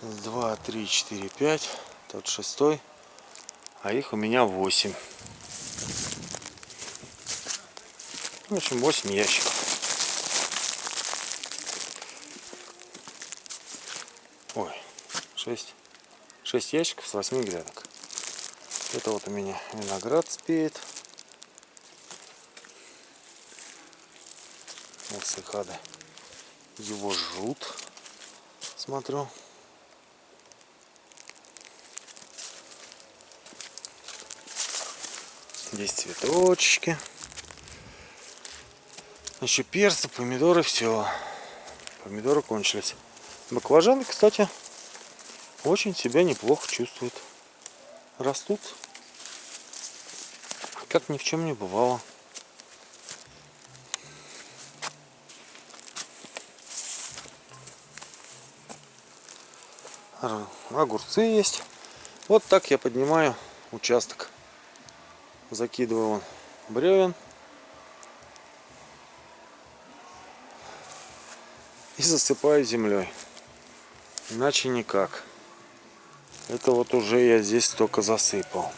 два, три, четыре, пять. Тот шестой. А их у меня восемь. В общем, восемь ящиков. Ой, шесть. Шесть ящиков с восьми грядок. Это вот у меня виноград спеет. Вот цикады его жрут. Смотрю. Здесь цветочки. Еще перцы, помидоры, все. Помидоры кончились. Баклажаны, кстати, очень себя неплохо чувствуют. Растут, как ни в чем не бывало. Огурцы есть. Вот так я поднимаю участок. Закидываю он бревен. И засыпаю землей. Иначе никак. Это вот уже я здесь только засыпал.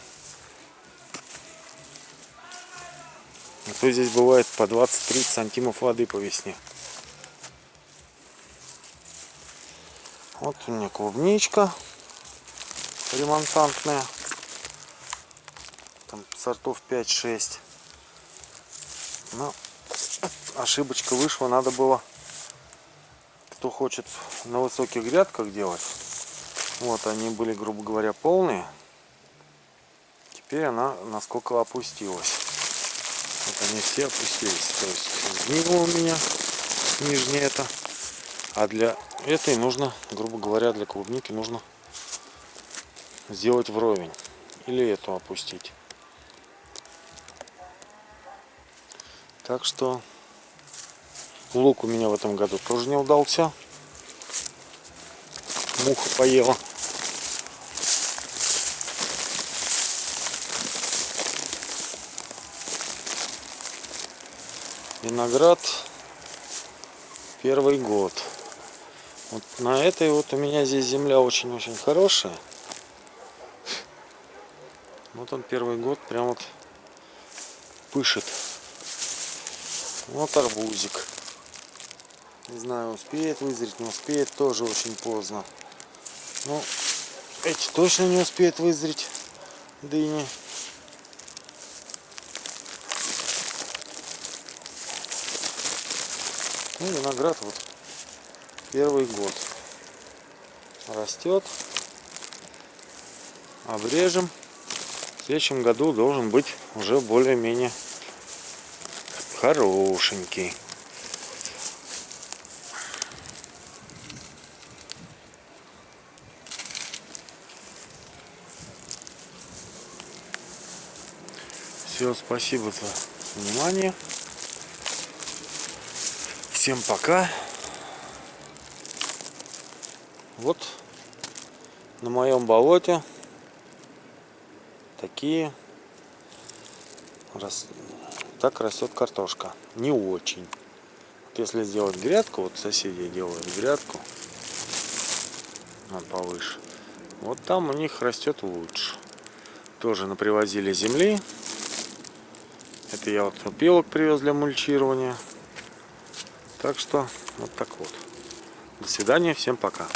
А то здесь бывает по 20-30 сантимов воды по весне. Вот у меня клубничка ремонтантная. Там сортов 5-6. Но ошибочка вышла. Надо было, кто хочет на высоких грядках делать. Вот они были, грубо говоря, полные. Теперь она насколько опустилась. Вот они все опустились. То есть сгинула у меня нижняя это. А для этой нужно, грубо говоря, для клубники нужно сделать вровень. Или эту опустить. Так что лук у меня в этом году тоже не удался. Муха поела. Виноград первый год. Вот на этой вот у меня здесь земля очень-очень хорошая. Вот он первый год прям вот пышет. Вот арбузик. Не знаю, успеет вызреть, не успеет, тоже очень поздно. Ну, эти точно не успеют вызреть дыни. Ну, виноград вот первый год растет обрежем в следующем году должен быть уже более-менее хорошенький. Все спасибо за внимание. Всем пока. Вот на моем болоте такие рас... так растет картошка. Не очень. Вот если сделать грядку вот соседи делают грядку вот повыше вот там у них растет лучше. Тоже напривозили земли. Это я вот опилок привез для мульчирования. Так что вот так вот. До свидания всем пока